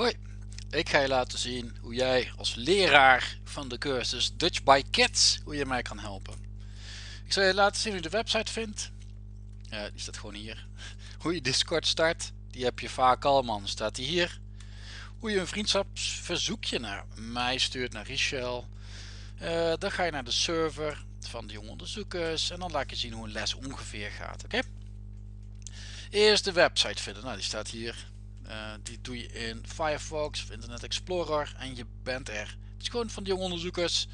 Hoi, ik ga je laten zien hoe jij als leraar van de cursus Dutch by Kids, hoe je mij kan helpen. Ik zal je laten zien hoe je de website vindt. Die staat gewoon hier. Hoe je Discord start, die heb je vaak al man, staat die hier. Hoe je een vriendschapsverzoekje naar mij stuurt, naar Richel. Uh, dan ga je naar de server van de jonge onderzoekers en dan laat ik je zien hoe een les ongeveer gaat. Oké? Eerst de website vinden, nou die staat hier. Uh, die doe je in Firefox of Internet Explorer en je bent er. Het is gewoon van de jonge onderzoekers.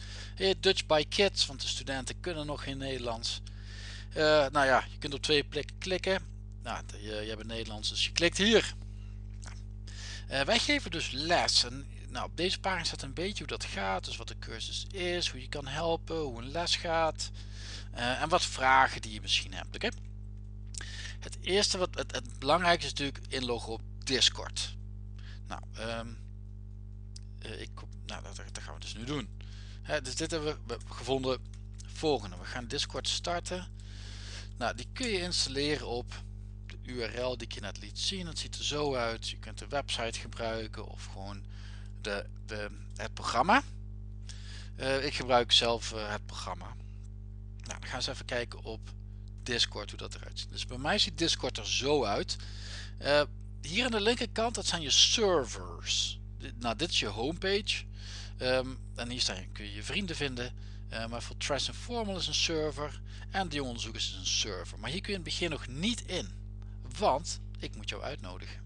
Dutch by Kids, want de studenten kunnen nog in Nederlands. Uh, nou ja, je kunt op twee plekken klikken. Nou, je, je hebt Nederlands, dus je klikt hier. Uh, wij geven dus les. En, nou, op deze pagina staat een beetje hoe dat gaat. Dus wat de cursus is, hoe je kan helpen, hoe een les gaat. en wat vragen die je misschien hebt. Het eerste, wat het, het belangrijkste is natuurlijk inloggen op Discord. Nou, um, ik, nou dat, dat, gaan we dus nu doen. dus dit hebben we gevonden. Volgende, we gaan Discord starten. Nou, die kun je installeren op de URL die je net liet zien. Het ziet er zo uit. Je kunt de website gebruiken of gewoon de, de, het programma. Uh, ik gebruik zelf uh, het programma. Nou, dan gaan eens even kijken op Discord hoe dat eruit ziet. Dus bij mij ziet Discord er zo uit. Hier aan de linkerkant, dat zijn je servers. Nou, dit is je homepage. Um, en hier staan, kun je je vrienden vinden. Uh, maar voor Trash Informal is een server. En de onderzoekers is een server. Maar hier kun je in het begin nog niet in. Want ik moet jou uitnodigen.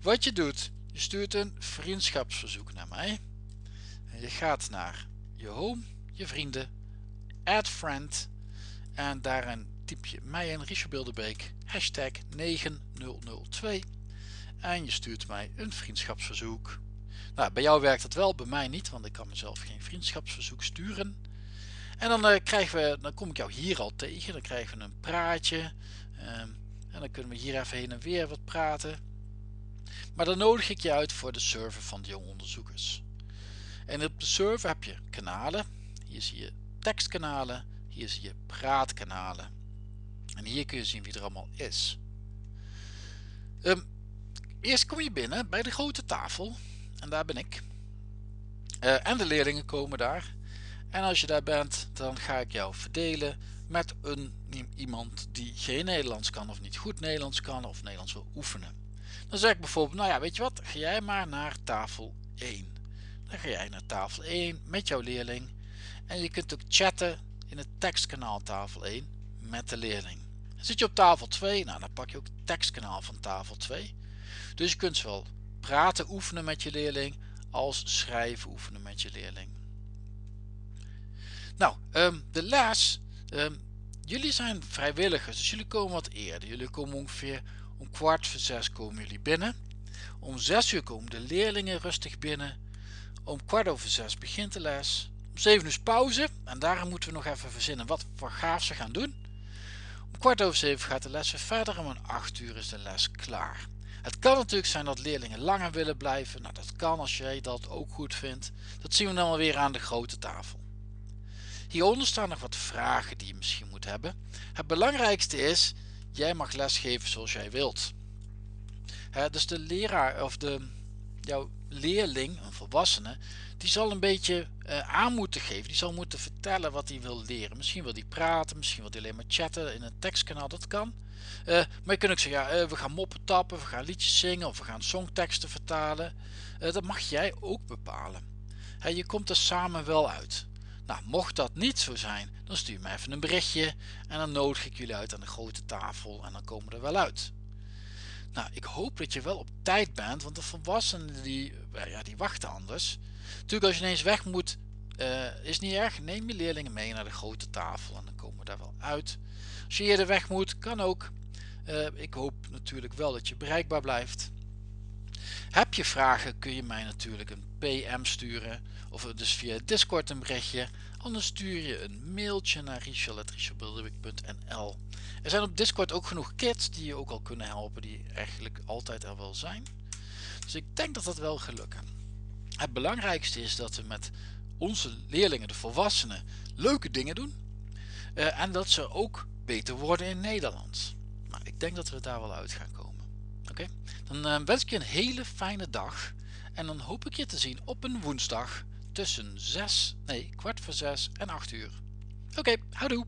Wat je doet, je stuurt een vriendschapsverzoek naar mij. En je gaat naar je home, je vrienden, add friend. En daarin typ je mij in Richard Bilderbeek, hashtag 9002 en je stuurt mij een vriendschapsverzoek. Nou, bij jou werkt het wel, bij mij niet, want ik kan mezelf geen vriendschapsverzoek sturen. En dan, uh, krijgen we, dan kom ik jou hier al tegen, dan krijgen we een praatje. Um, en dan kunnen we hier even heen en weer wat praten. Maar dan nodig ik je uit voor de server van de jonge onderzoekers. En op de server heb je kanalen. Hier zie je tekstkanalen, hier zie je praatkanalen. En hier kun je zien wie er allemaal is. Um, eerst kom je binnen bij de grote tafel. En daar ben ik. Uh, en de leerlingen komen daar. En als je daar bent, dan ga ik jou verdelen met een, iemand die geen Nederlands kan of niet goed Nederlands kan of Nederlands wil oefenen. Dan zeg ik bijvoorbeeld, nou ja, weet je wat, ga jij maar naar tafel 1. Dan ga jij naar tafel 1 met jouw leerling. En je kunt ook chatten in het tekstkanaal tafel 1 met de leerling. Zit je op tafel 2, nou dan pak je ook het tekstkanaal van tafel 2. Dus je kunt zowel praten oefenen met je leerling als schrijven oefenen met je leerling. Nou, um, de les. Um, jullie zijn vrijwilligers, dus jullie komen wat eerder. Jullie komen ongeveer om kwart voor zes komen jullie binnen. Om zes uur komen de leerlingen rustig binnen. Om kwart over zes begint de les. Om zeven uur is pauze en daarom moeten we nog even verzinnen wat voor gaaf ze gaan doen. Om kwart over zeven gaat de les verder en om 8 uur is de les klaar. Het kan natuurlijk zijn dat leerlingen langer willen blijven. Nou, dat kan als jij dat ook goed vindt. Dat zien we dan weer aan de grote tafel. Hieronder staan nog wat vragen die je misschien moet hebben. Het belangrijkste is, jij mag lesgeven zoals jij wilt. dus de leraar of de, jouw leerling, een volwassene, die zal een beetje uh, aan moeten geven. Die zal moeten vertellen wat hij wil leren. Misschien wil hij praten, misschien wil hij alleen maar chatten in een tekstkanaal, dat kan. Uh, maar je kunt ook zeggen, ja, uh, we gaan moppen tappen, we gaan liedjes zingen of we gaan songteksten vertalen. dat mag jij ook bepalen. je komt er samen wel uit. Nou, mocht dat niet zo zijn, dan stuur me even een berichtje en dan nodig ik jullie uit aan de grote tafel en dan komen we er wel uit. Nou, ik hoop dat je wel op tijd bent, want de volwassenen die, ja, die wachten anders. Natuurlijk als je ineens weg moet, uh, is niet erg. Neem je leerlingen mee naar de grote tafel en dan komen we daar wel uit. Als je eerder weg moet, kan ook. Uh, ik hoop natuurlijk wel dat je bereikbaar blijft. Heb je vragen kun je mij natuurlijk een PM sturen of dus via Discord een berichtje. Anders stuur je een mailtje naar richel.richelbilderwijk.nl Er zijn op Discord ook genoeg kids die je ook al kunnen helpen die eigenlijk altijd er wel zijn. Dus ik denk dat dat wel lukken. Het belangrijkste is dat we met onze leerlingen, de volwassenen, leuke dingen doen. Uh, en dat ze ook beter worden in Nederlands. Nou, ik denk dat we daar wel uit gaan komen. Dan uh, wens ik je een hele fijne dag. En dan hoop ik je te zien op een woensdag tussen 6, nee, kwart voor 6 en 8 uur. Oké, houdoe!